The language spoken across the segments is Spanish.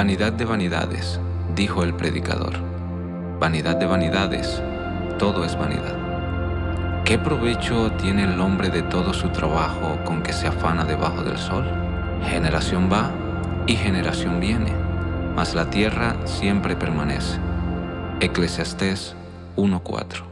Vanidad de vanidades, dijo el predicador. Vanidad de vanidades, todo es vanidad. ¿Qué provecho tiene el hombre de todo su trabajo con que se afana debajo del sol? Generación va y generación viene, mas la tierra siempre permanece. Eclesiastés 1.4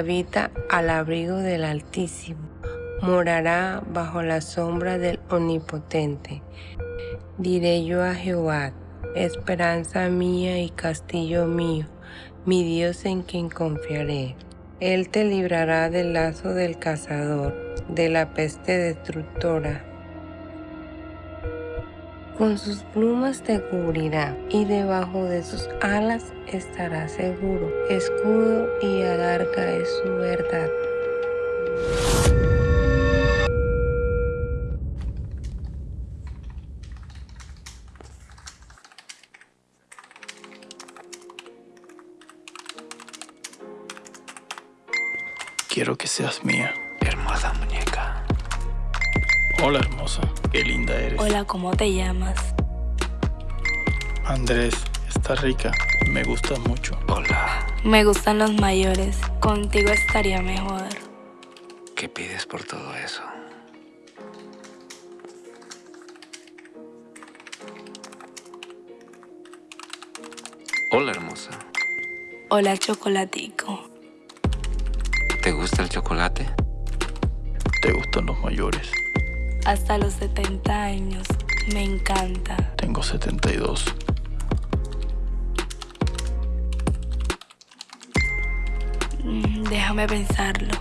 habita al abrigo del Altísimo morará bajo la sombra del Omnipotente. Diré yo a Jehová, esperanza mía y castillo mío, mi Dios en quien confiaré. Él te librará del lazo del cazador, de la peste destructora con sus plumas te cubrirá y debajo de sus alas estará seguro. Escudo y alarga es su verdad. Quiero que seas mía. Hermosa. Hola hermosa, qué linda eres. Hola, ¿cómo te llamas? Andrés, estás rica, me gustas mucho. Hola. Me gustan los mayores, contigo estaría mejor. ¿Qué pides por todo eso? Hola hermosa. Hola, chocolatico. ¿Te gusta el chocolate? ¿Te gustan los mayores? Hasta los 70 años, me encanta. Tengo 72. Mm, Déjame pensarlo.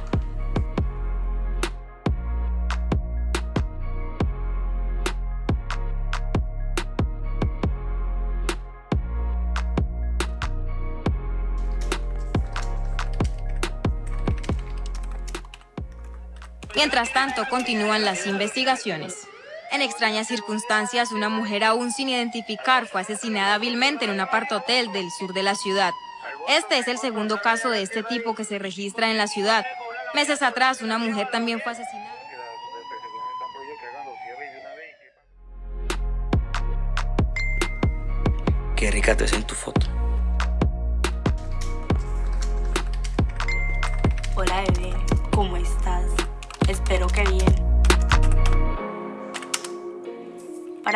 Mientras tanto, continúan las investigaciones. En extrañas circunstancias, una mujer aún sin identificar fue asesinada vilmente en un apartotel del sur de la ciudad. Este es el segundo caso de este tipo que se registra en la ciudad. Meses atrás, una mujer también fue asesinada. Qué rica te en tu foto.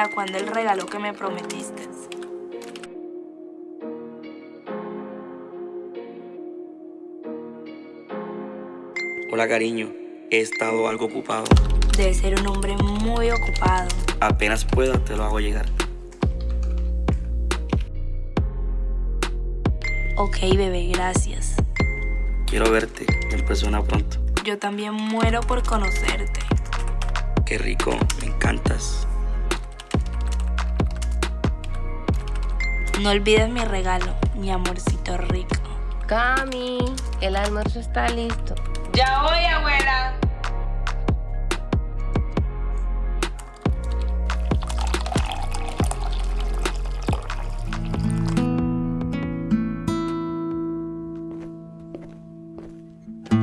¿Para cuándo el regalo que me prometiste? Hola cariño, he estado algo ocupado. Debe ser un hombre muy ocupado. Apenas pueda te lo hago llegar. Ok, bebé, gracias. Quiero verte en persona pronto. Yo también muero por conocerte. Qué rico, me encantas. No olvides mi regalo, mi amorcito rico. Cami, el almuerzo está listo. Ya voy, abuela.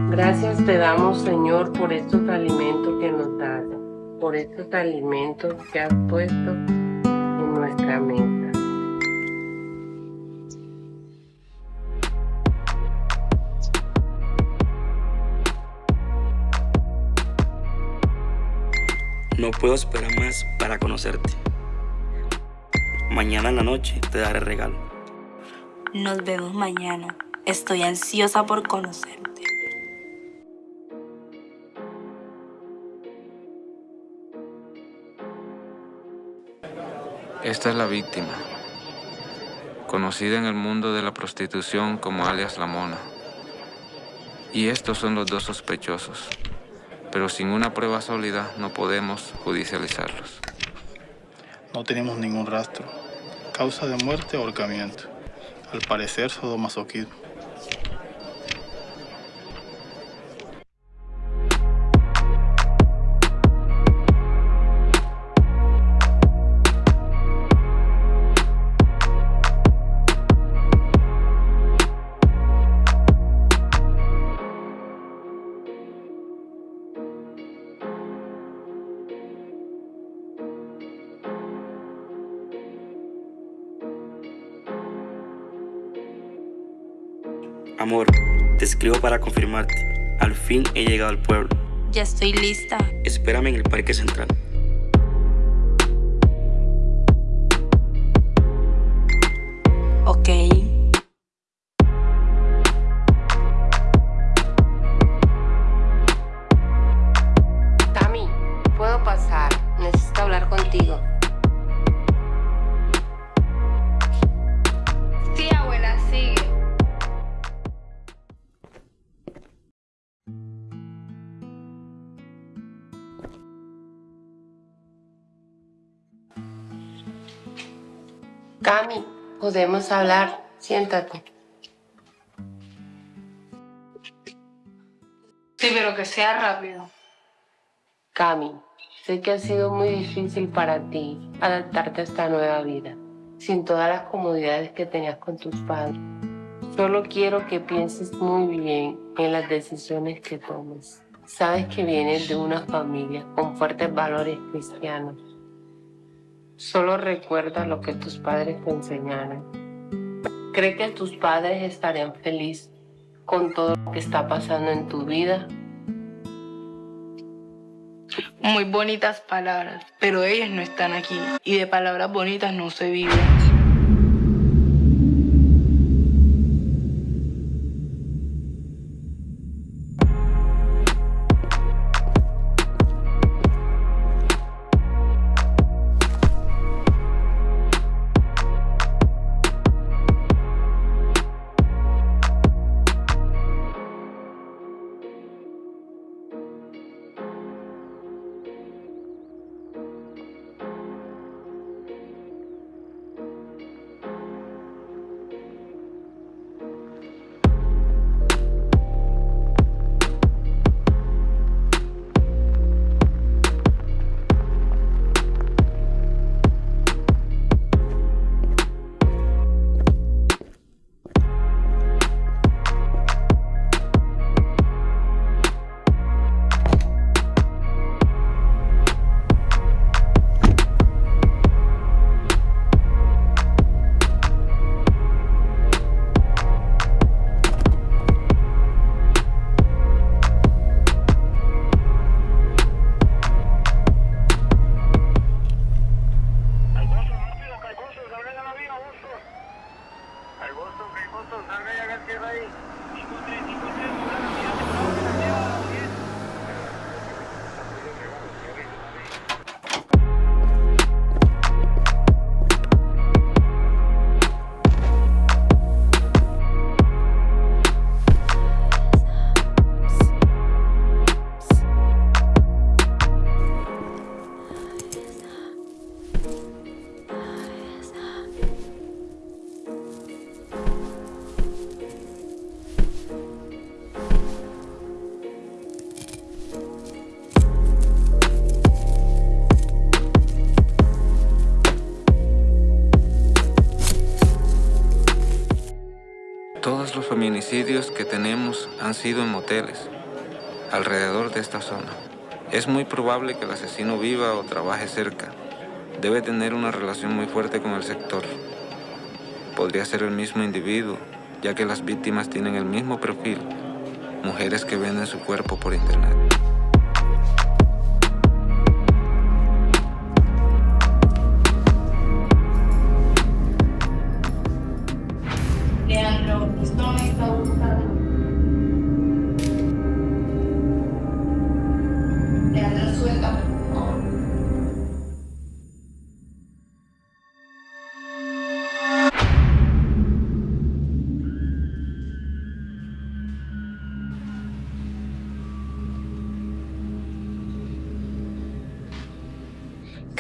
Gracias te damos, Señor, por estos alimentos que nos das, por estos alimentos que has puesto en nuestra mesa. No puedo esperar más para conocerte. Mañana en la noche te daré regalo. Nos vemos mañana. Estoy ansiosa por conocerte. Esta es la víctima, conocida en el mundo de la prostitución como alias La Mona. Y estos son los dos sospechosos, pero sin una prueba sólida no podemos judicializarlos. No tenemos ningún rastro. Causa de muerte, ahorcamiento. Al parecer, sodomasoquismo. Escribo para confirmarte. Al fin he llegado al pueblo. Ya estoy lista. Espérame en el Parque Central. Ok. Podemos hablar. Siéntate. Sí, pero que sea rápido. Cami, sé que ha sido muy difícil para ti adaptarte a esta nueva vida, sin todas las comodidades que tenías con tus padres. Solo quiero que pienses muy bien en las decisiones que tomes. Sabes que vienes de una familia con fuertes valores cristianos. Solo recuerda lo que tus padres te enseñaron. ¿Cree que tus padres estarían felices con todo lo que está pasando en tu vida? Muy bonitas palabras, pero ellas no están aquí y de palabras bonitas no se vive. Feminicidios que tenemos han sido en moteles, alrededor de esta zona. Es muy probable que el asesino viva o trabaje cerca. Debe tener una relación muy fuerte con el sector. Podría ser el mismo individuo, ya que las víctimas tienen el mismo perfil, mujeres que venden su cuerpo por internet.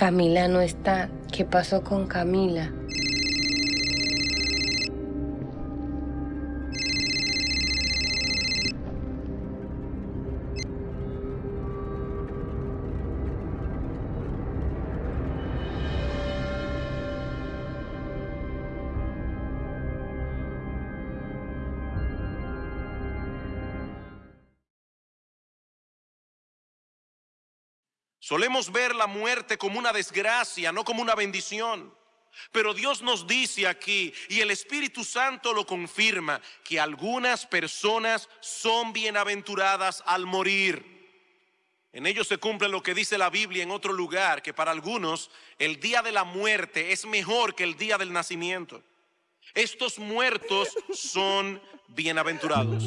Camila no está. ¿Qué pasó con Camila? La muerte como una desgracia, no como una bendición. Pero Dios nos dice aquí, y el Espíritu Santo lo confirma, que algunas personas son bienaventuradas al morir. En ello se cumple lo que dice la Biblia en otro lugar, que para algunos el día de la muerte es mejor que el día del nacimiento. Estos muertos son bienaventurados.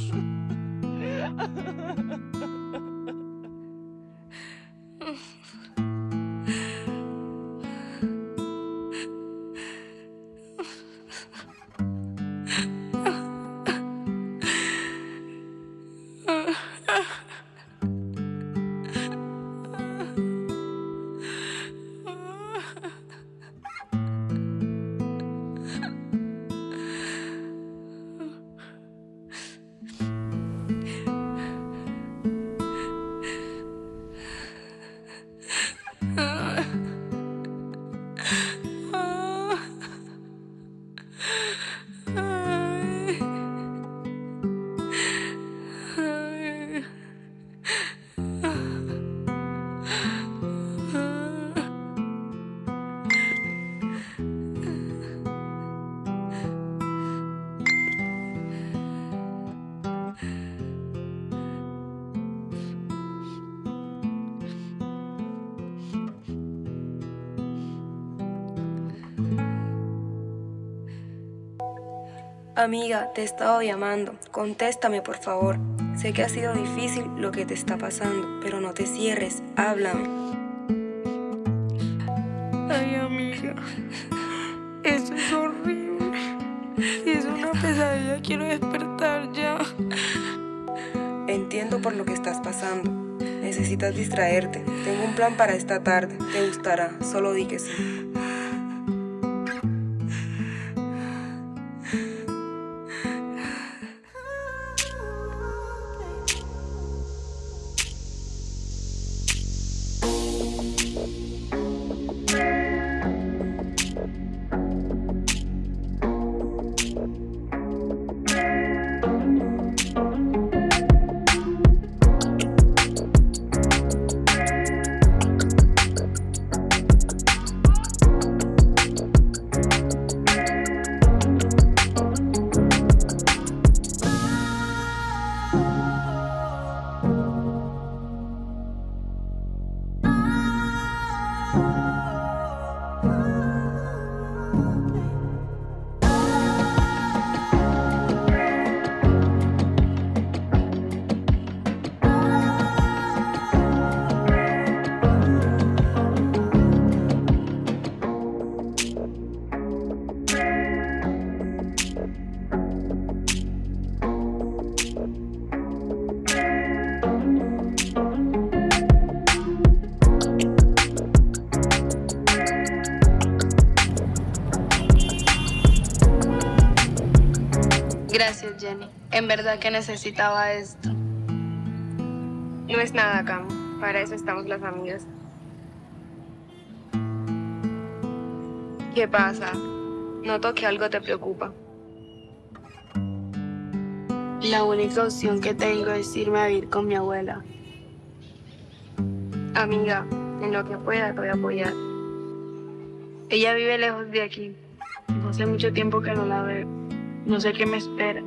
Amiga, te he estado llamando. Contéstame, por favor. Sé que ha sido difícil lo que te está pasando, pero no te cierres. Háblame. Ay, amiga. Eso es horrible. Si es una pesadilla, quiero despertar ya. Entiendo por lo que estás pasando. Necesitas distraerte. Tengo un plan para esta tarde. Te gustará. Solo di que sí. Verdad que necesitaba esto. No es nada, Cam. Para eso estamos las amigas. ¿Qué pasa? Noto que algo te preocupa. La única opción que tengo es irme a vivir con mi abuela. Amiga, en lo que pueda te voy a apoyar. Ella vive lejos de aquí. No hace mucho tiempo que no la veo. No sé qué me espera.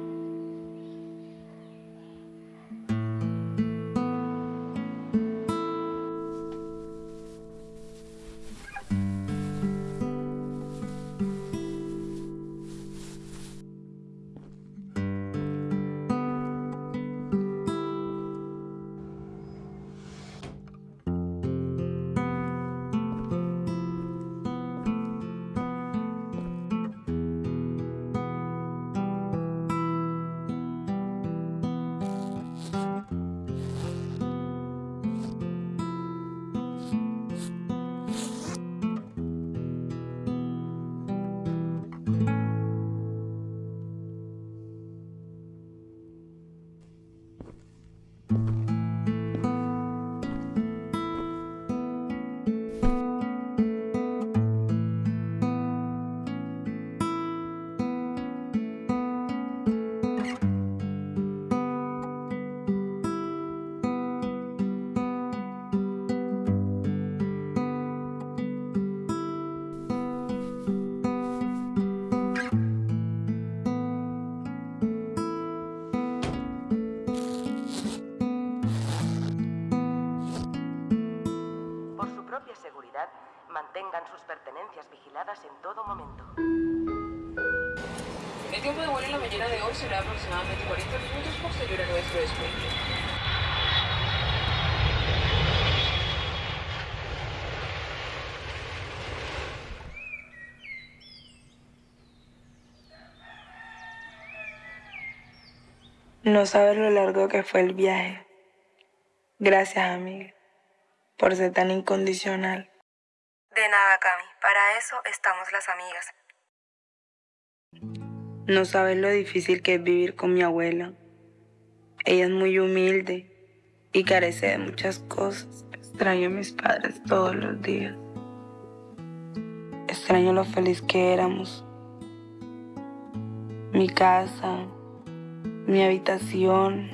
No sabes lo largo que fue el viaje. Gracias, amiga, por ser tan incondicional. De nada, Cami. Para eso estamos las amigas. No sabes lo difícil que es vivir con mi abuela. Ella es muy humilde y carece de muchas cosas. Extraño a mis padres todos los días. Extraño lo feliz que éramos. Mi casa, mi habitación.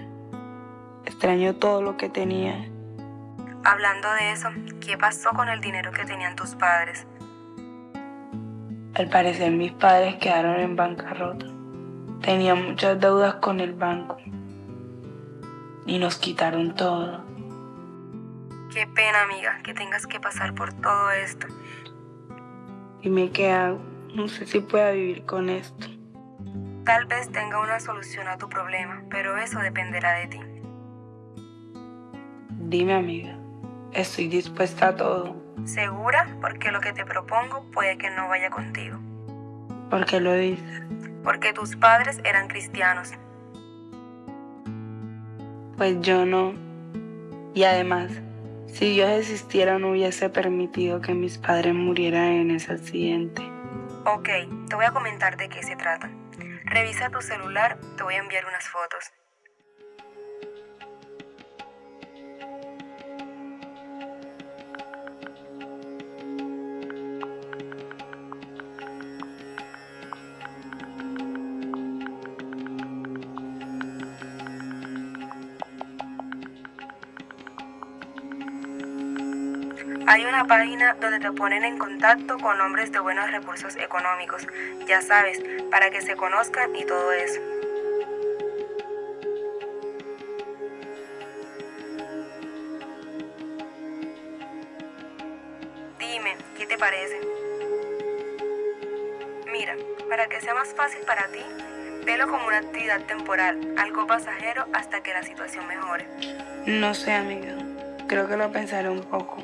Extraño todo lo que tenía. Hablando de eso, ¿qué pasó con el dinero que tenían tus padres? Al parecer mis padres quedaron en bancarrota. Tenían muchas deudas con el banco. Y nos quitaron todo. Qué pena, amiga, que tengas que pasar por todo esto. Dime qué hago. No sé si pueda vivir con esto. Tal vez tenga una solución a tu problema, pero eso dependerá de ti. Dime, amiga. Estoy dispuesta a todo. ¿Segura? Porque lo que te propongo puede que no vaya contigo. ¿Por qué lo dices? Porque tus padres eran cristianos. Pues yo no. Y además, si Dios existiera no hubiese permitido que mis padres murieran en ese accidente. Ok, te voy a comentar de qué se trata. Revisa tu celular, te voy a enviar unas fotos. Hay una página donde te ponen en contacto con hombres de buenos recursos económicos, ya sabes, para que se conozcan y todo eso. Dime, ¿qué te parece? Mira, para que sea más fácil para ti, velo como una actividad temporal, algo pasajero hasta que la situación mejore. No sé, amiga. Creo que lo pensaré un poco.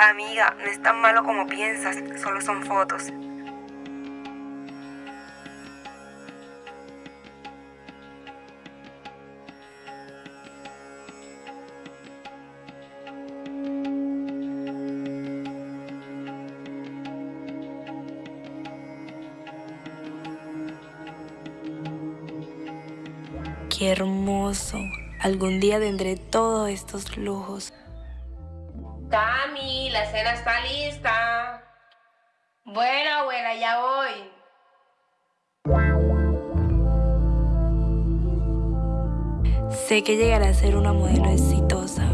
Amiga, no es tan malo como piensas, solo son fotos. Qué hermoso. Algún día tendré todos estos lujos. Tami, la cena está lista. Bueno, abuela, ya voy. Sé que llegaré a ser una modelo exitosa.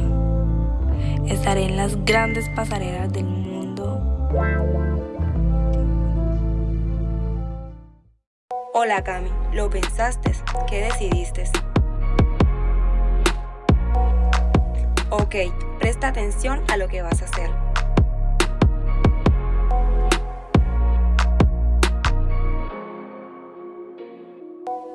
Estaré en las grandes pasarelas del mundo. Hola Cami, ¿lo pensaste? ¿Qué decidiste? Ok, presta atención a lo que vas a hacer.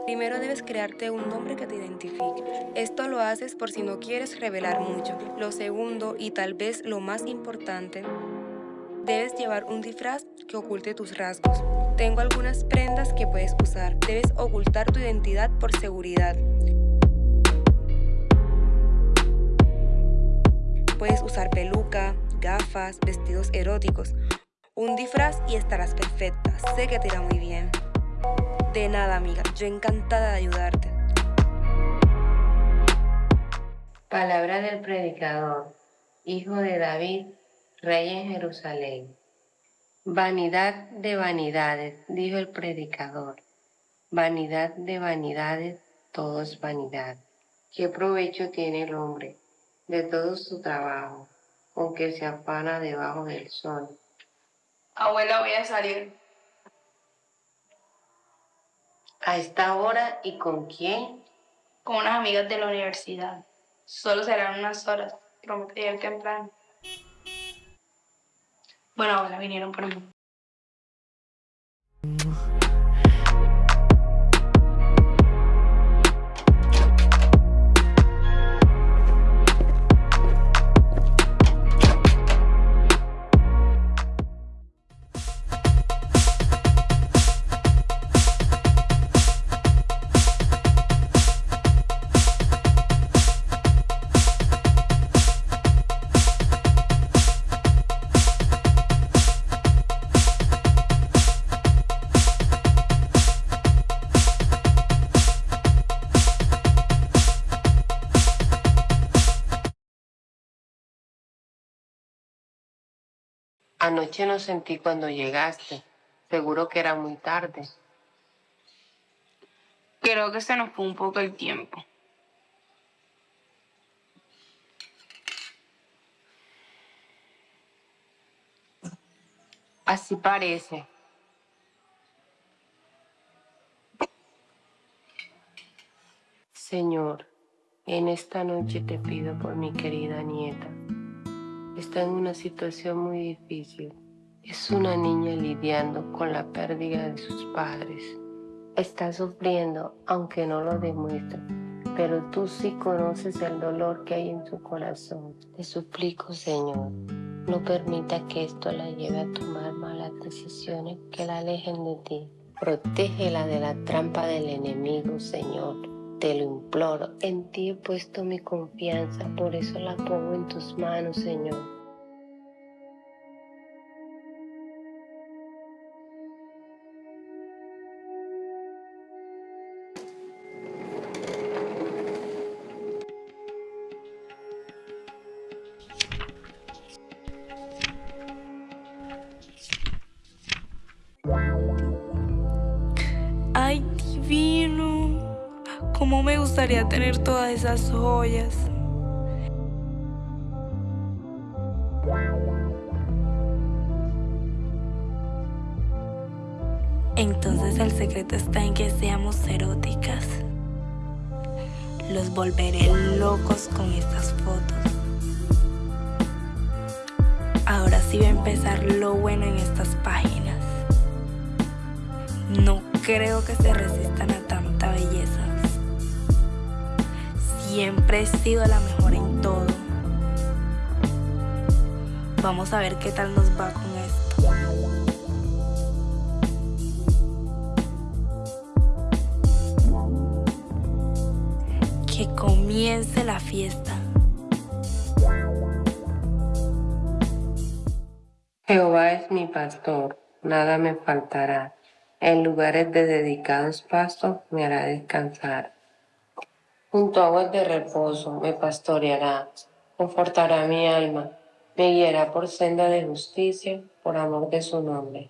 Primero debes crearte un nombre que te identifique. Esto lo haces por si no quieres revelar mucho. Lo segundo, y tal vez lo más importante, debes llevar un disfraz que oculte tus rasgos. Tengo algunas prendas que puedes usar. Debes ocultar tu identidad por seguridad. Puedes usar peluca, gafas, vestidos eróticos. Un disfraz y estarás perfecta. Sé que te irá muy bien. De nada, amiga. Yo encantada de ayudarte. Palabra del predicador, hijo de David, rey en Jerusalén. Vanidad de vanidades, dijo el predicador. Vanidad de vanidades, todo es vanidad. ¿Qué provecho tiene el hombre de todo su trabajo, aunque se afana debajo del sol? Abuela, voy a salir. ¿A esta hora y con quién? Con unas amigas de la universidad. Solo serán unas horas. Prometo llegar temprano. Bueno, ahora vinieron por mí. Anoche no sentí cuando llegaste. Seguro que era muy tarde. Creo que se nos fue un poco el tiempo. Así parece. Señor, en esta noche te pido por mi querida nieta. Está en una situación muy difícil. Es una niña lidiando con la pérdida de sus padres. Está sufriendo, aunque no lo demuestra, pero tú sí conoces el dolor que hay en su corazón. Te suplico, Señor, no permita que esto la lleve a tomar malas decisiones que la alejen de ti. Protégela de la trampa del enemigo, Señor. Te lo imploro, en ti he puesto mi confianza, por eso la pongo en tus manos, Señor. Gustaría tener todas esas joyas? Sido la mejor en todo. Vamos a ver qué tal nos va con esto. Que comience la fiesta. Jehová es mi pastor, nada me faltará. En lugares de dedicados pastos me hará descansar. Junto a aguas de reposo me pastoreará, confortará mi alma, me guiará por senda de justicia, por amor de su nombre.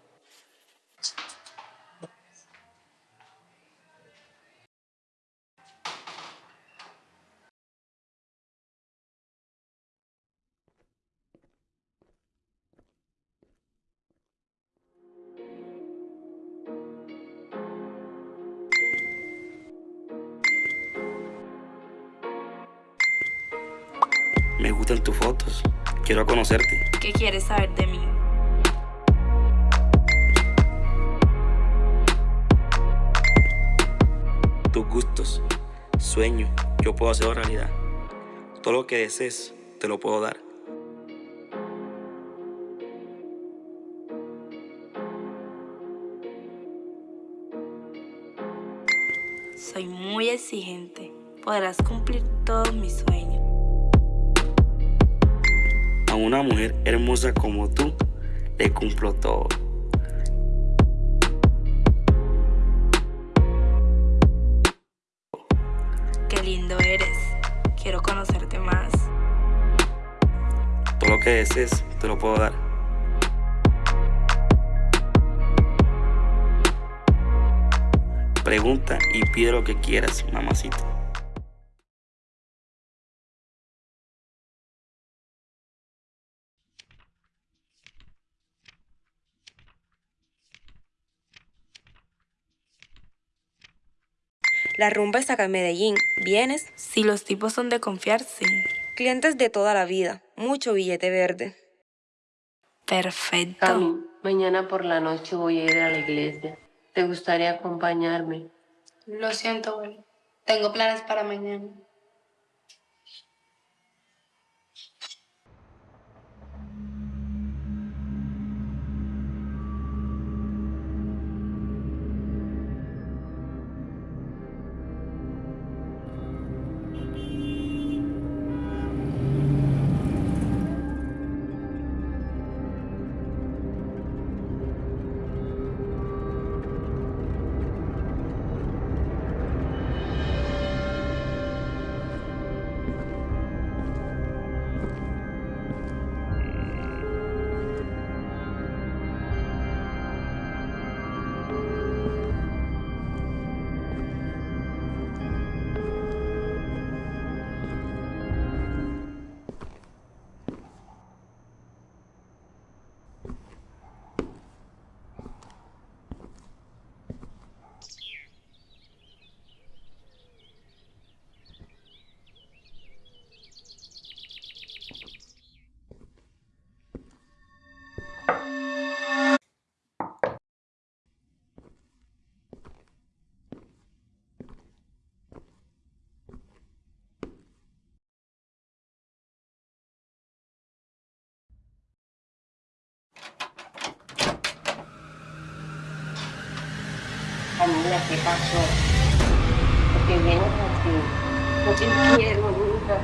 Quiero conocerte. ¿Qué quieres saber de mí? Tus gustos, sueño, yo puedo hacerlo realidad. Todo lo que desees, te lo puedo dar. Soy muy exigente. Podrás cumplir todos mis sueños. Una mujer hermosa como tú, le cumplo todo. Qué lindo eres. Quiero conocerte más. Todo lo que desees, te lo puedo dar. Pregunta y pide lo que quieras, mamacita. La rumba está acá en Medellín. ¿Vienes? Si los tipos son de confiar, sí. Clientes de toda la vida. Mucho billete verde. Perfecto. Cami, mañana por la noche voy a ir a la iglesia. ¿Te gustaría acompañarme? Lo siento, abuela. Tengo planes para mañana. Camila, ¿qué pasó? Porque vienes así. No te quiero, nunca.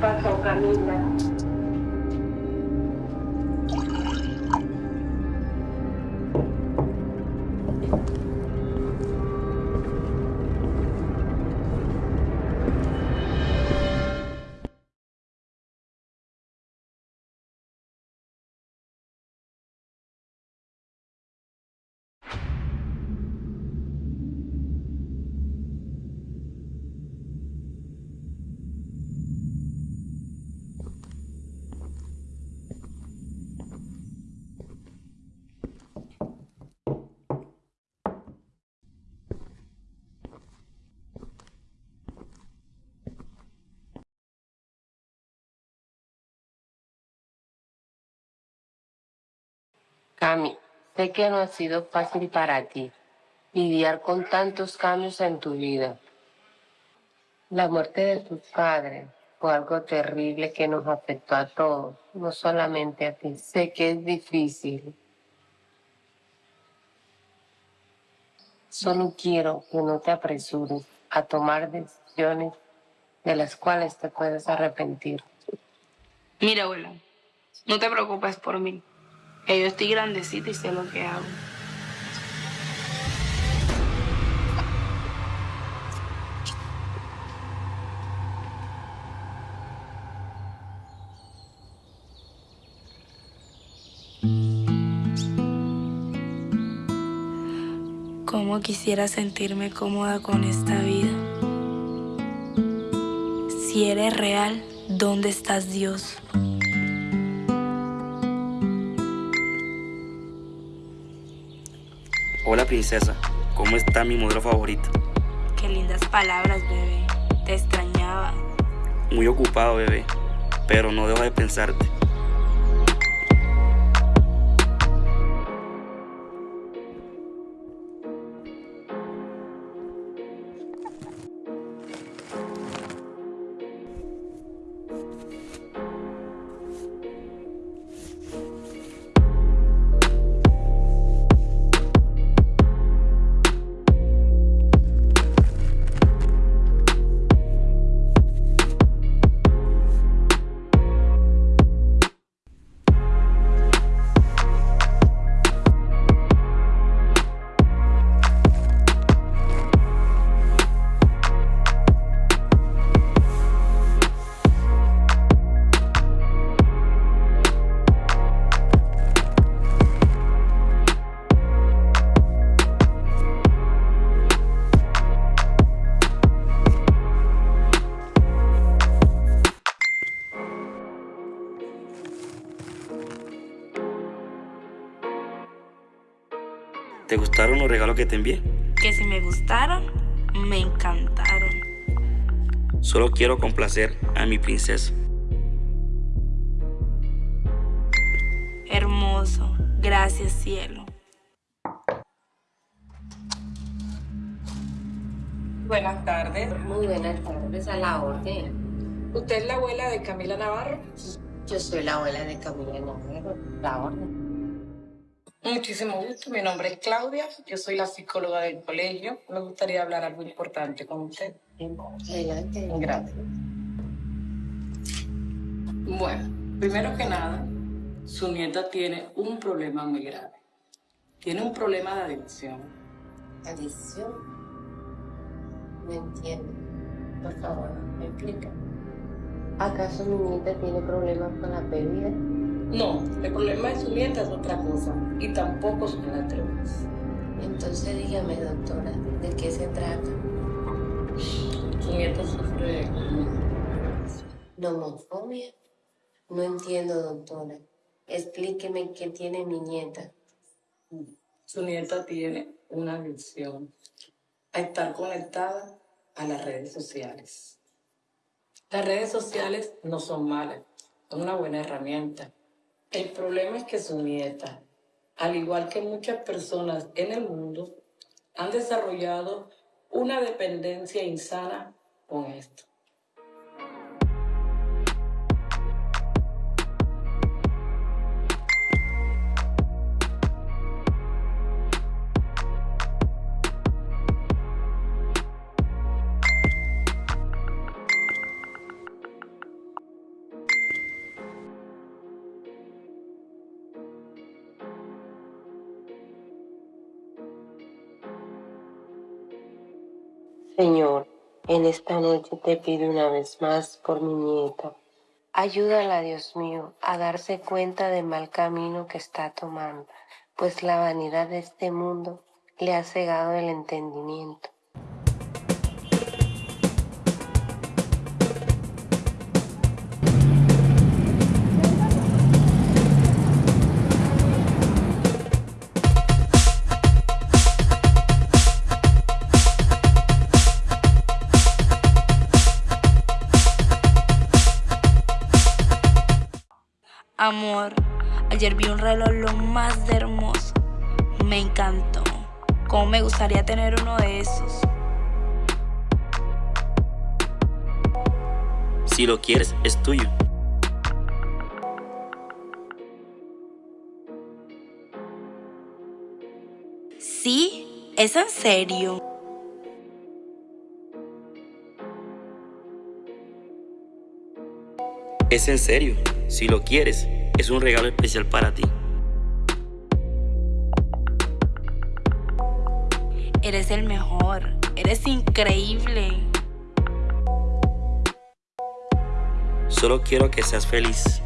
Pasó, Camila. Cami, sé que no ha sido fácil para ti lidiar con tantos cambios en tu vida. La muerte de tus padres fue algo terrible que nos afectó a todos, no solamente a ti. Sé que es difícil. Solo quiero que no te apresures a tomar decisiones de las cuales te puedes arrepentir. Mira, abuela, no te preocupes por mí. Yo estoy grandecita y sé lo que hago. Cómo quisiera sentirme cómoda con esta vida. Si eres real, ¿dónde estás Dios? Princesa, ¿cómo está mi modelo favorito? Qué lindas palabras, bebé. Te extrañaba. Muy ocupado, bebé, pero no dejo de pensarte. Gustaron los regalos que te envié? Que si me gustaron, me encantaron. Solo quiero complacer a mi princesa. Gracias, cielo. Buenas tardes. Muy buenas tardes, a la orden. ¿Usted es la abuela de Camila Navarro? Yo soy la abuela de Camila Navarro, la orden. Muchísimo gusto, mi nombre es Claudia, yo soy la psicóloga del colegio. Me gustaría hablar algo importante con usted. Adelante. Gracias. Bueno, primero que nada, su nieta tiene un problema muy grave. Tiene un problema de adicción. ¿Adicción? No entiendo. Por favor, me explica. ¿Acaso mi nieta tiene problemas con la bebida? No, el problema de su nieta es otra cosa y tampoco son las drogas. Entonces dígame, doctora, ¿de qué se trata? Su nieta sufre de ¿Nomofobia? No entiendo, doctora. Explíqueme qué tiene mi nieta. Su nieta tiene una adicción a estar conectada a las redes sociales. Las redes sociales no son malas, son una buena herramienta. El problema es que su nieta, al igual que muchas personas en el mundo, han desarrollado una dependencia insana con esto. En esta noche te pido una vez más por mi nieta. Ayúdala, Dios mío, a darse cuenta del mal camino que está tomando, pues la vanidad de este mundo le ha cegado el entendimiento. Amor, ayer vi un reloj lo más de hermoso. Me encantó. ¿Cómo me gustaría tener uno de esos? Si lo quieres, es tuyo. ¿Sí? ¿Es en serio? Es en serio. Si lo quieres, es un regalo especial para ti. Eres el mejor. Eres increíble. Solo quiero que seas feliz.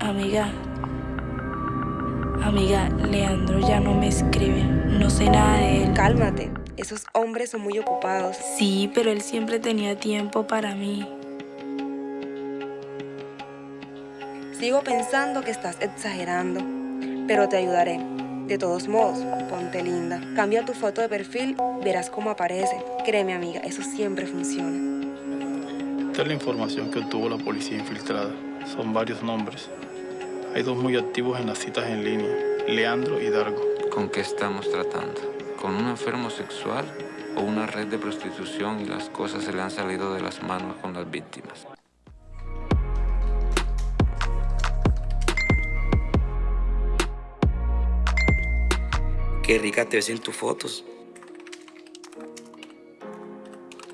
Amiga. Amiga, Leandro ya no me escribe. No sé nada de él. Cálmate. Esos hombres son muy ocupados. Sí, pero él siempre tenía tiempo para mí. Sigo pensando que estás exagerando, pero te ayudaré. De todos modos, ponte linda. Cambia tu foto de perfil, verás cómo aparece. Créeme, amiga, eso siempre funciona. Esta es la información que obtuvo la policía infiltrada. Son varios nombres. Hay dos muy activos en las citas en línea, Leandro y Dargo. ¿Con qué estamos tratando? ¿Con un enfermo sexual o una red de prostitución y las cosas se le han salido de las manos con las víctimas? Qué rica te ves en tus fotos.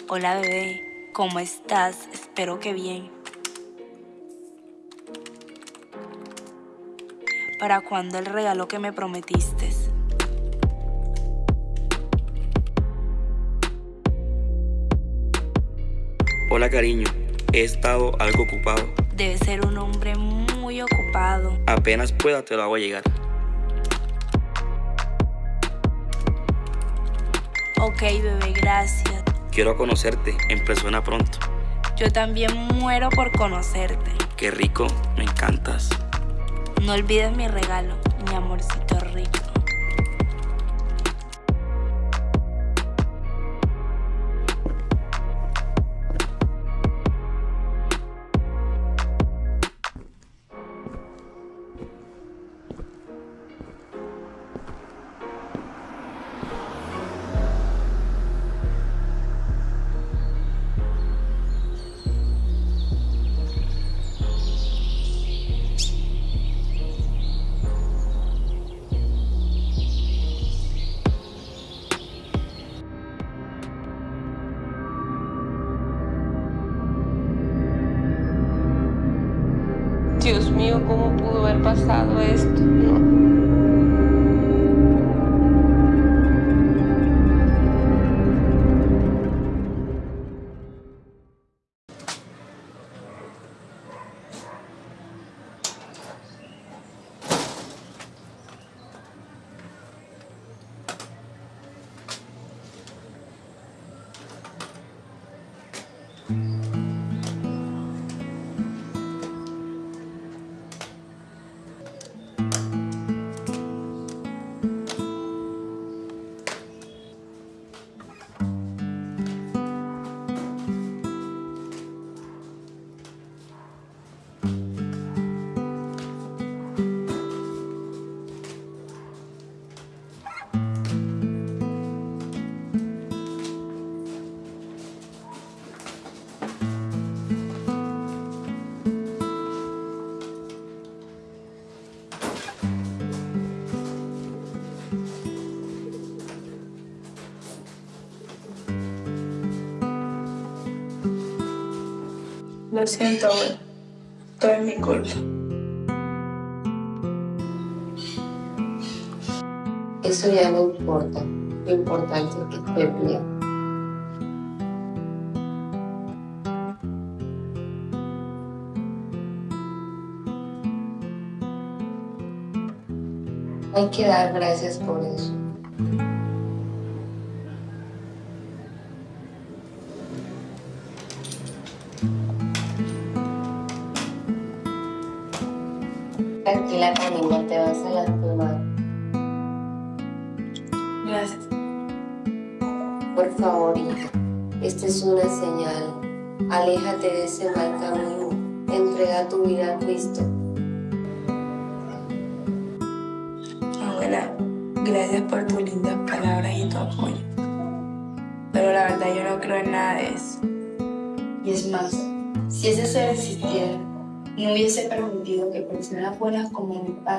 Hola bebé, ¿cómo estás? Espero que bien. ¿Para cuándo el regalo que me prometiste? Hola cariño, he estado algo ocupado. Debe ser un hombre muy ocupado. Apenas pueda te lo hago llegar. Ok, bebé, gracias. Quiero conocerte en persona pronto. Yo también muero por conocerte. Qué rico, me encantas. No olvides mi regalo, mi amorcito rico. Lo siento, abuela. Todo es mi culpa. Eso ya no importa. Lo importante es que estés bien. Hay que dar gracias por eso.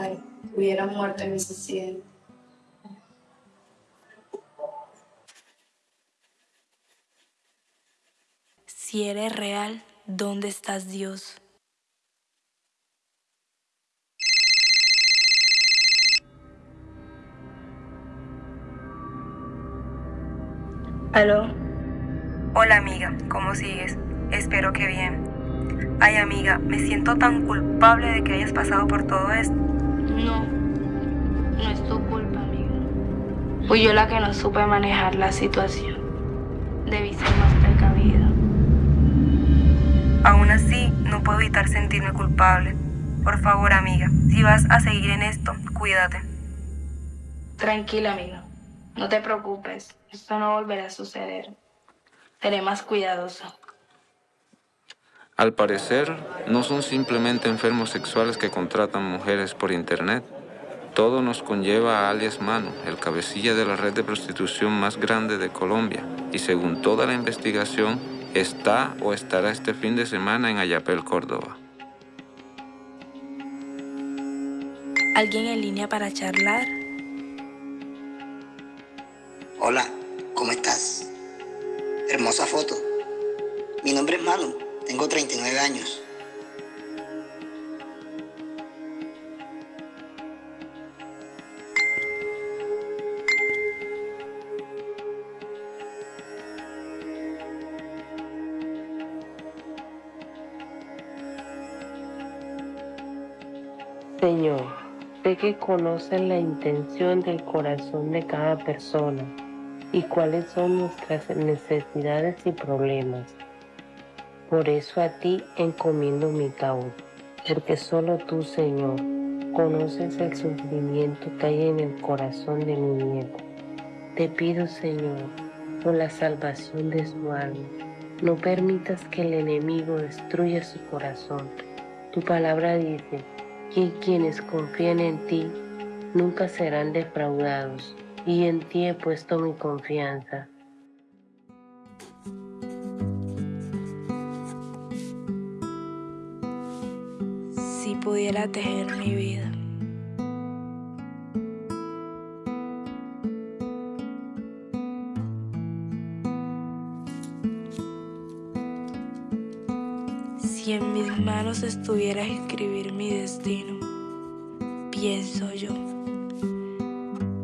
Como mi padre hubieran muerto en ese accidente. Si eres real, ¿dónde estás Dios? Aló. Hola amiga, ¿cómo sigues? Espero que bien. Ay amiga, me siento tan culpable de que hayas pasado por todo esto. No, no es tu culpa, amiga. Fui yo la que no supe manejar la situación. Debí ser más precavida. Aún así, no puedo evitar sentirme culpable. Por favor, amiga, si vas a seguir en esto, cuídate. Tranquila, amiga. No te preocupes. Esto no volverá a suceder. Seré más cuidadosa. Al parecer, no son simplemente enfermos sexuales que contratan mujeres por internet. Todo nos conlleva a alias Mano, el cabecilla de la red de prostitución más grande de Colombia, y según toda la investigación, está o estará este fin de semana en Ayapel, Córdoba. ¿Alguien en línea para charlar? Hola, ¿cómo estás? Hermosa foto. Mi nombre es Manu. Tengo 39 años. Señor, sé que conoces la intención del corazón de cada persona y cuáles son nuestras necesidades y problemas. Por eso a ti encomiendo mi causa, porque solo tú, Señor, conoces el sufrimiento que hay en el corazón de mi nieto. Te pido, Señor, por la salvación de su alma, no permitas que el enemigo destruya su corazón. Tu palabra dice que quienes confían en ti nunca serán defraudados, y en ti he puesto mi confianza. Pudiera tejer mi vida. Si en mis manos estuviera escribir mi destino, pienso yo,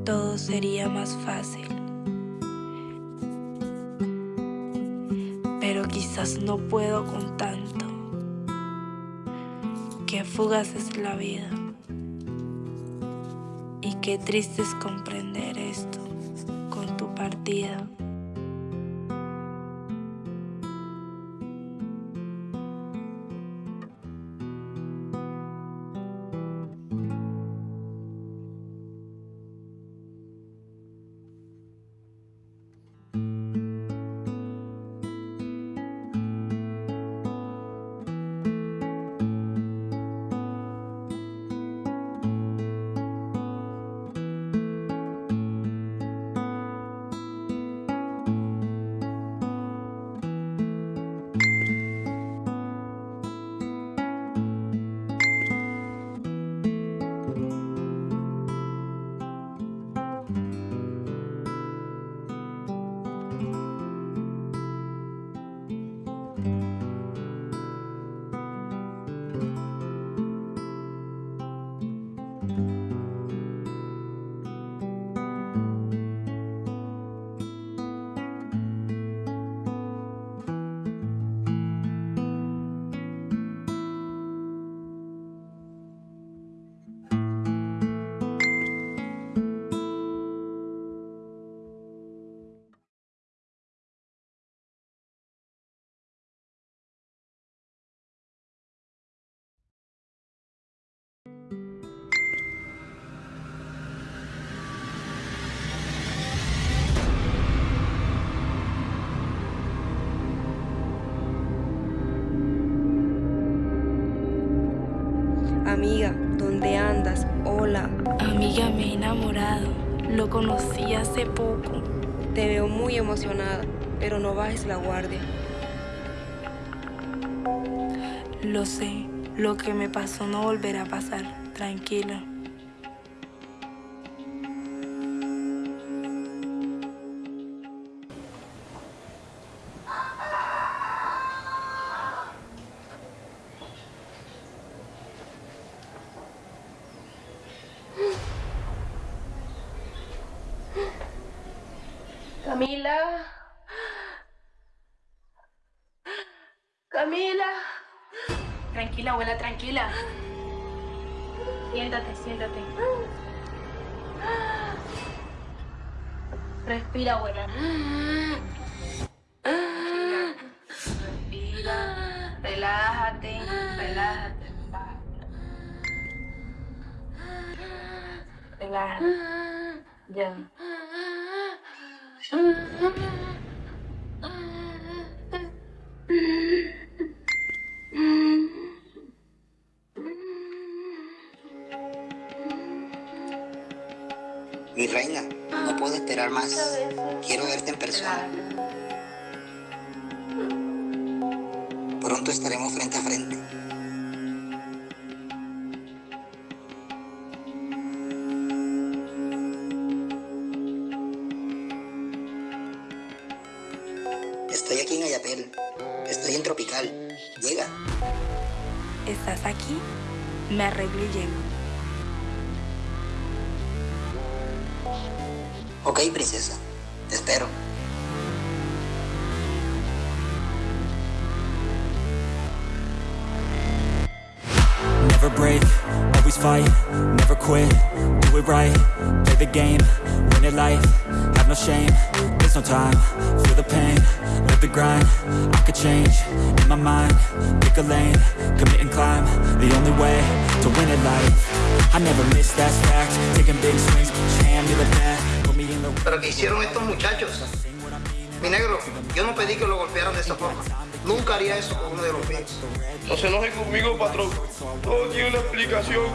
todo sería más fácil. Pero quizás no puedo con tanto. Qué fugaz es la vida. Y qué triste es comprender esto con tu partida. Que me pasó no volverá a pasar. Tranquila. Camila. Tranquila. Siéntate, siéntate. Respira, abuela. Respira. Relájate, relájate. Relájate. Ya. Pronto estaremos frente a frente. Estoy aquí en Ayatel. Estoy en Tropical. Llega. ¿Estás aquí? Me arreglo y llego. Ok, princesa. Haría eso con uno de los míos. No se enoje conmigo, patrón. Todo tiene una explicación.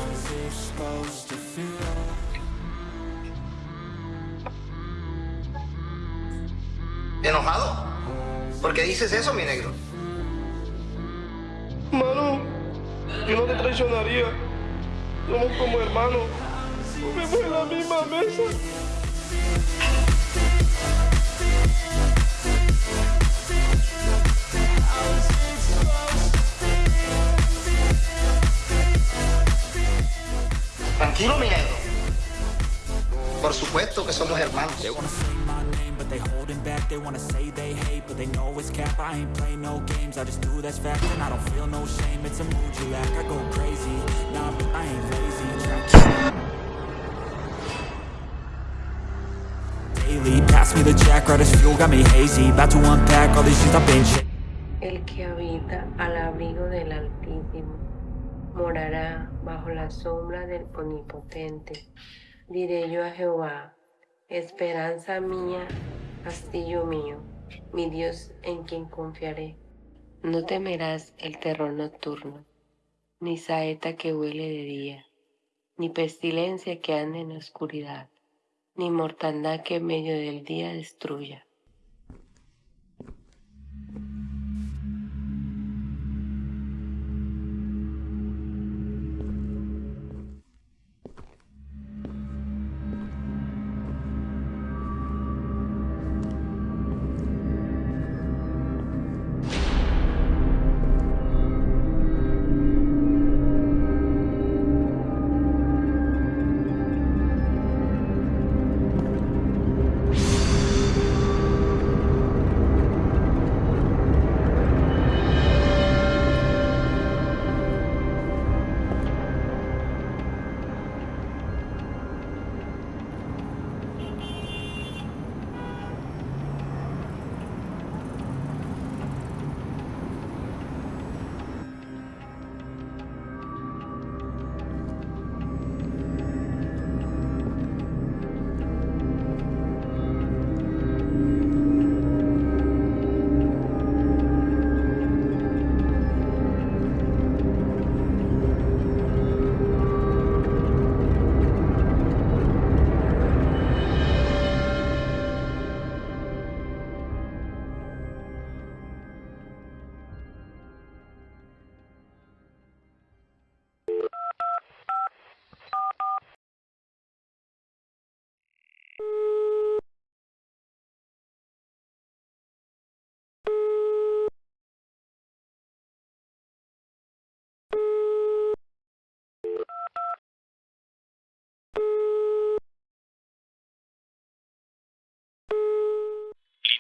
¿Enojado? ¿Por qué dices eso, mi negro? Manu, yo no te traicionaría. Somos como hermanos. Comemos en la misma mesa. Tranquilo, mi negro. Por supuesto que somos hermanos. They holding back, they wanna say they hate But they know it's cap, I ain't play no games. I just do that's fact and I don't feel no shame. It's a mood you lack, I go crazy. Nah, but I ain't lazy. Daily, pass me the jack, right as fuel, got me hazy. About to unpack all these shit I've been El que habita al abrigo del Altísimo morará bajo la sombra del Omnipotente. Diré yo a Jehová, esperanza mía, castillo mío, mi Dios en quien confiaré. No temerás el terror nocturno, ni saeta que huele de día, ni pestilencia que ande en oscuridad, ni mortandad que en medio del día destruya.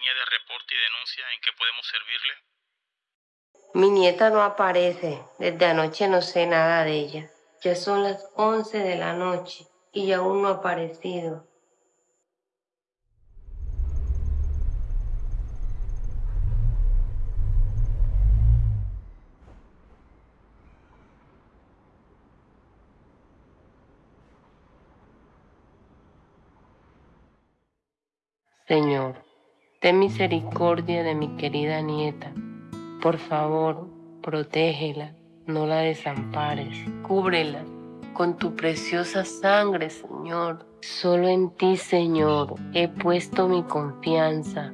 Línea de reporte y denuncia en que podemos servirle. Mi nieta no aparece. Desde anoche no sé nada de ella. Ya son las 11 de la noche y aún no ha aparecido. Señor, ten misericordia de mi querida nieta. Por favor, protégela, no la desampares. Cúbrela con tu preciosa sangre, Señor. Solo en ti, Señor, he puesto mi confianza.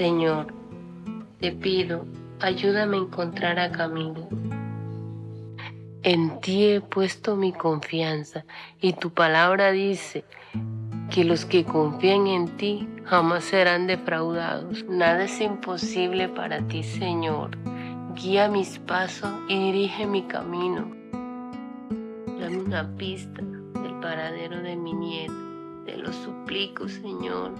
Señor, te pido, ayúdame a encontrar a Camilo. En ti he puesto mi confianza y tu palabra dice que los que confían en ti jamás serán defraudados. Nada es imposible para ti, Señor. Guía mis pasos y dirige mi camino. Dame una pista del paradero de mi nieta. Te lo suplico, Señor.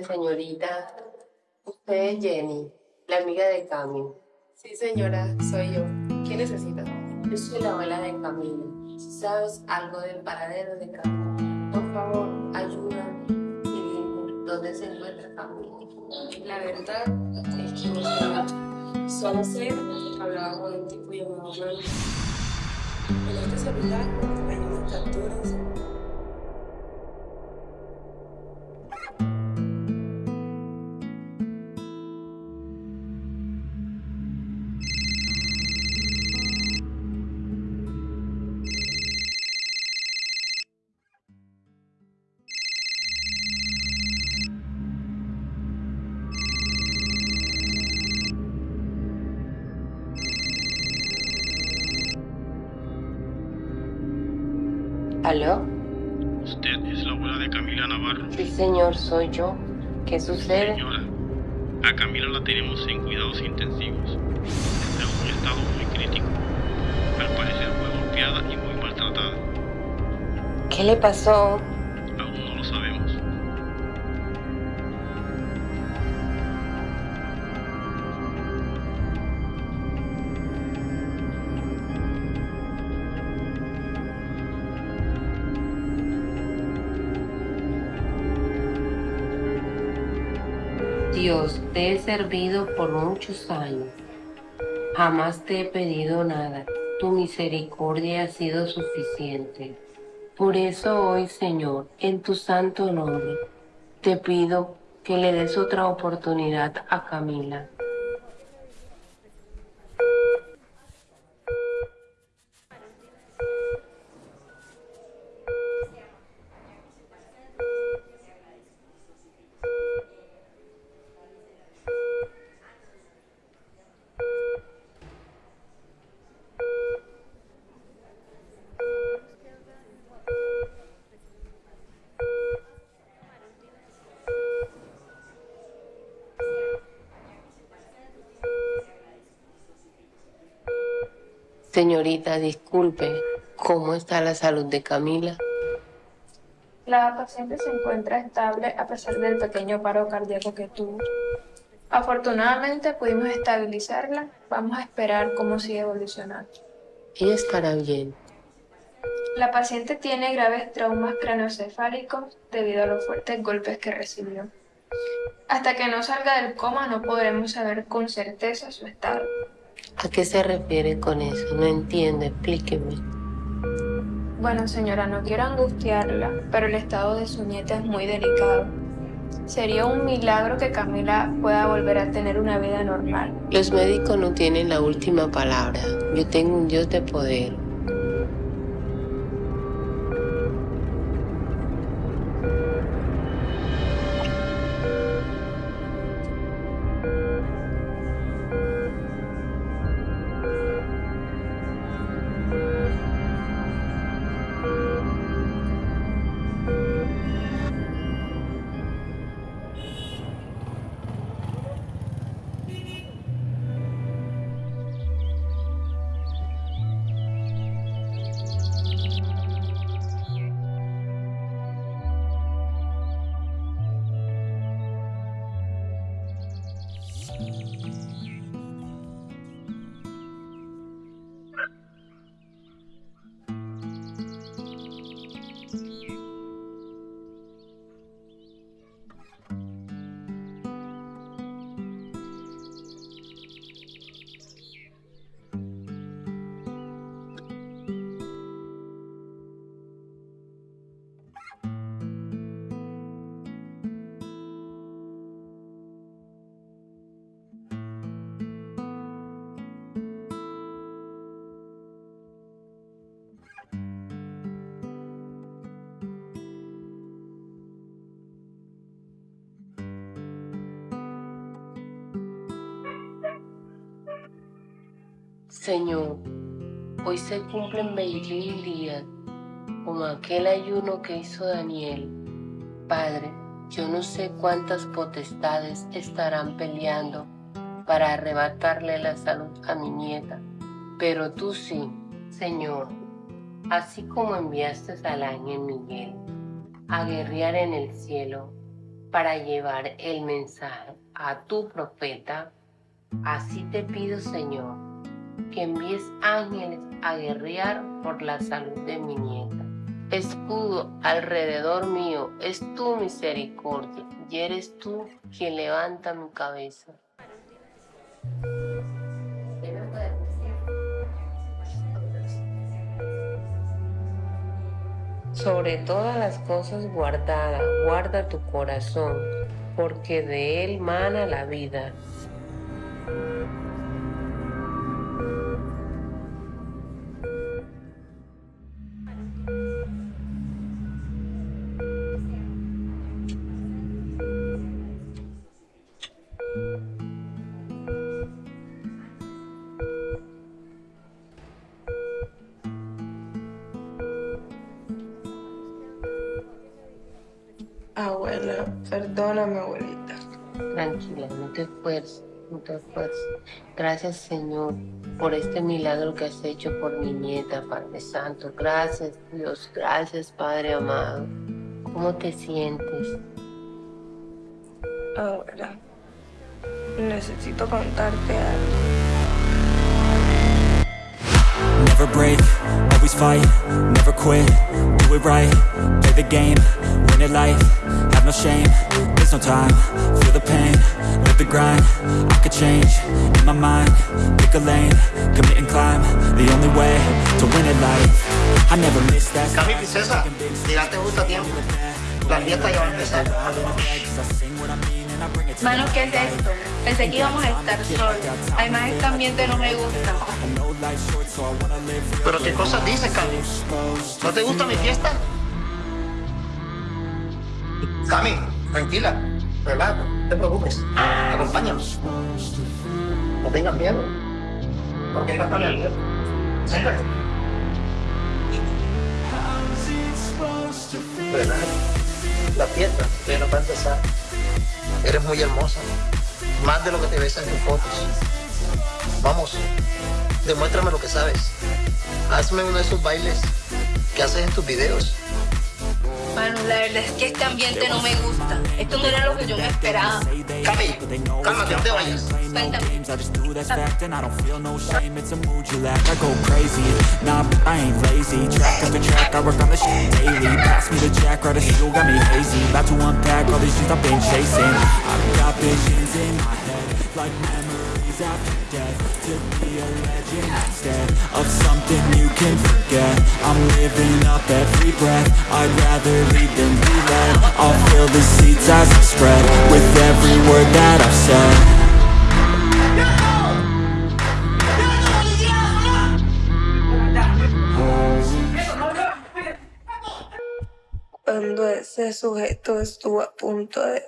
Tardes, señorita. Usted es Jenny, la amiga de Cami. Sí, señora, soy yo. ¿Qué necesita? Yo soy la abuela de Camila. Si sabes algo del paradero de Camila, por favor, ayúdame y dime dónde se encuentra Camila. La verdad es que no. Solo sé que hablaba con un tipo llamado Manu. En este celular hay unas capturas ¿Aló? ¿Usted es la abuela de Camila Navarro? Sí, señor, soy yo. ¿Qué sucede? Señora, a Camila la tenemos en cuidados intensivos. Está en un estado muy crítico. Al parecer fue golpeada y muy maltratada. ¿Qué le pasó? Dios, te he servido por muchos años. Jamás te he pedido nada. Tu misericordia ha sido suficiente. Por eso hoy, Señor, en tu santo nombre, te pido que le des otra oportunidad a Camila. Señorita, disculpe, ¿cómo está la salud de Camila? La paciente se encuentra estable a pesar del pequeño paro cardíaco que tuvo. Afortunadamente pudimos estabilizarla. Vamos a esperar cómo sigue evolucionando. Ella estará bien. La paciente tiene graves traumas craneoencefálicos debido a los fuertes golpes que recibió. Hasta que no salga del coma no podremos saber con certeza su estado. ¿A qué se refiere con eso? No entiendo, explíqueme. Bueno, señora, no quiero angustiarla, pero el estado de su nieta es muy delicado. Sería un milagro que Camila pueda volver a tener una vida normal. Los médicos no tienen la última palabra. Yo tengo un Dios de poder. Señor, hoy se cumplen 21 días como aquel ayuno que hizo Daniel. Padre, yo no sé cuántas potestades estarán peleando para arrebatarle la salud a mi nieta, pero tú sí, Señor, así como enviaste al ángel Miguel a guerrear en el cielo para llevar el mensaje a tu profeta, así te pido, Señor, que envíes ángeles a guerrear por la salud de mi nieta. Escudo alrededor mío es tu misericordia y eres tú quien levanta mi cabeza. Sobre todas las cosas guardadas, guarda tu corazón, porque de él mana la vida. Perdóname, abuelita. Tranquila, no te esfuerces, no te esfuerces. Gracias, Señor, por este milagro que has hecho por mi nieta, Padre Santo. Gracias, Dios. Gracias, Padre amado. ¿Cómo te sientes? Abuela, necesito contarte algo. Never break, always fight, never quit, do it right, play the game, win it life, no shame, there's no time, feel the pain, live the grind, I could change, in my mind, pick a lane, commit and climb, the only way to win it life, I never miss that Cami, princesa, llegaste justo a tiempo. La fiesta ya va a empezar. Mano, ¿qué es esto? Pensé que íbamos a estar solos. Además, este ambiente no me gusta. Pero qué cosas dices, Cami. ¿No te gusta mi fiesta? Cami, tranquila, relájate, no te preocupes. Acompáñanos. No tengas miedo. ¿Por qué estás tan nervioso? Siéntate. Relájate. La fiesta que no va a empezar. Eres muy hermosa. Más de lo que te ves en tus fotos. Vamos, demuéstrame lo que sabes. Hazme uno de esos bailes que haces en tus videos. Manu, la verdad es que este ambiente no me gusta. Esto no era lo que yo me esperaba. Cami, cálmate, no te vayas. Cuéntame after death To be a legend. Instead Of something you can forget I'm living up every breath. I'd rather lead than be led I'll fill the seeds as I spread With every word that I've said. Cuando ese sujeto estuvo a punto de...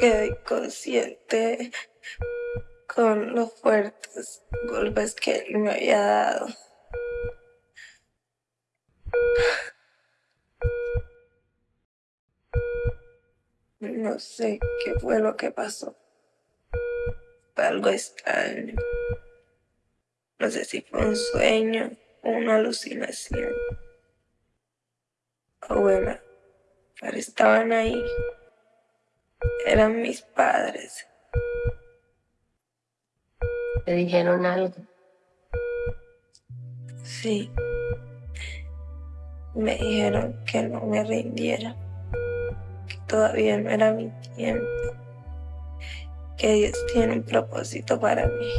Quedé inconsciente con los fuertes golpes que él me había dado. No sé qué fue lo que pasó. Algo extraño. No sé si fue un sueño o una alucinación. Abuela, pero estaban ahí. Eran mis padres. ¿Te dijeron algo? Sí. Me dijeron que no me rindiera. Que todavía no era mi tiempo. Que Dios tiene un propósito para mí.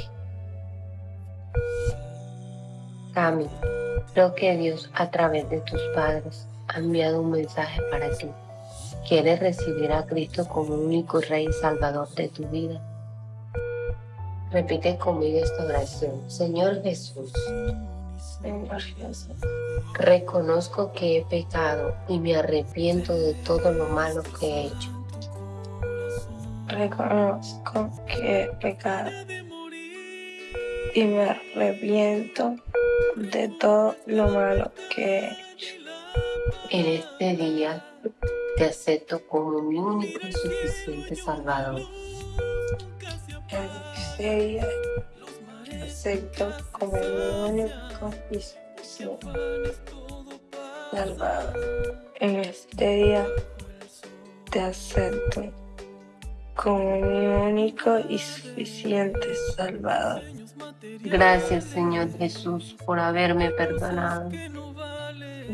Cami, creo que Dios a través de tus padres ha enviado un mensaje para ti. ¿Quieres recibir a Cristo como único Rey y Salvador de tu vida? Repite conmigo esta oración. Señor Jesús, Señor Jesús, reconozco que he pecado y me arrepiento de todo lo malo que he hecho. reconozco que he pecado y me arrepiento de todo lo malo que he hecho. En este día te acepto como mi único y suficiente Salvador. Día, te acepto como mi único y suficiente Salvador. En este día te acepto como mi único y suficiente Salvador. Gracias, Señor Jesús, por haberme perdonado.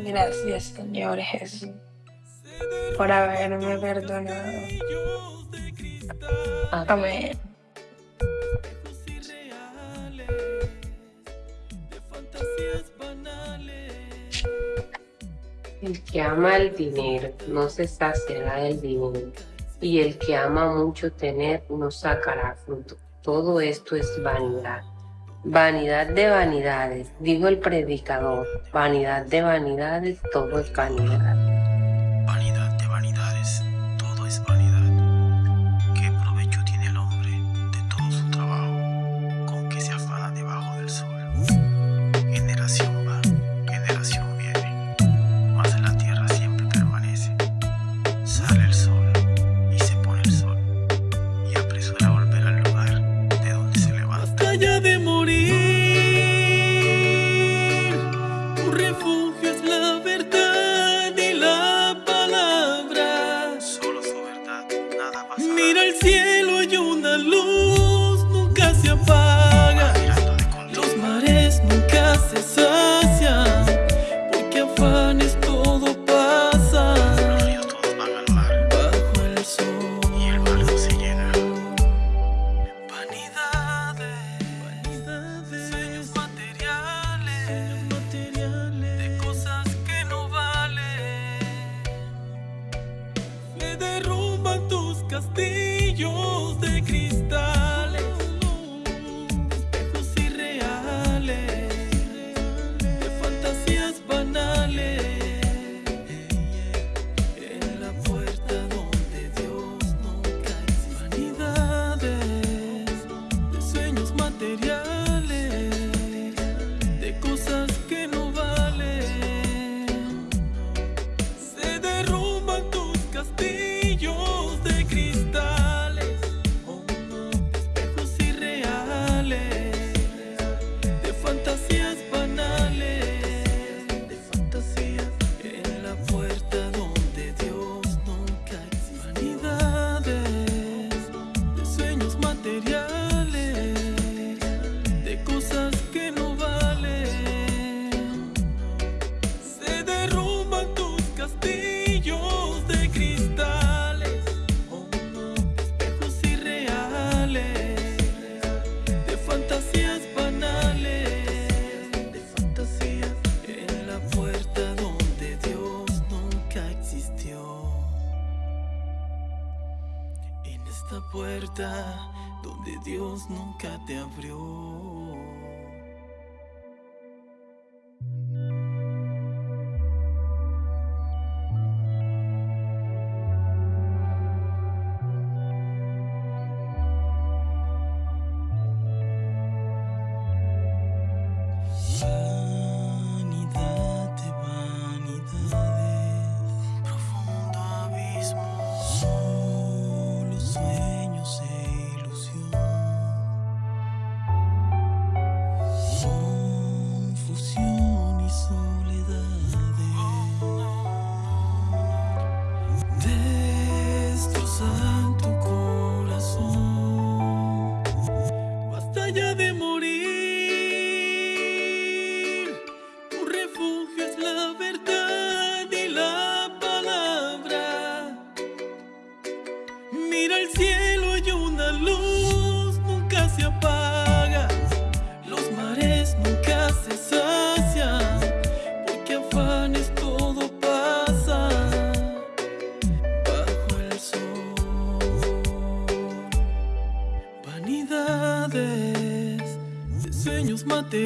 Gracias, Señor Jesús por haberme perdonado. Amén. El que ama el dinero no se saciará del dinero, y el que ama mucho tener no sacará fruto. Todo esto es vanidad. Vanidad de vanidades, dijo el predicador, vanidad de vanidades, todo es vanidad. آیسبانی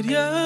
Yeah.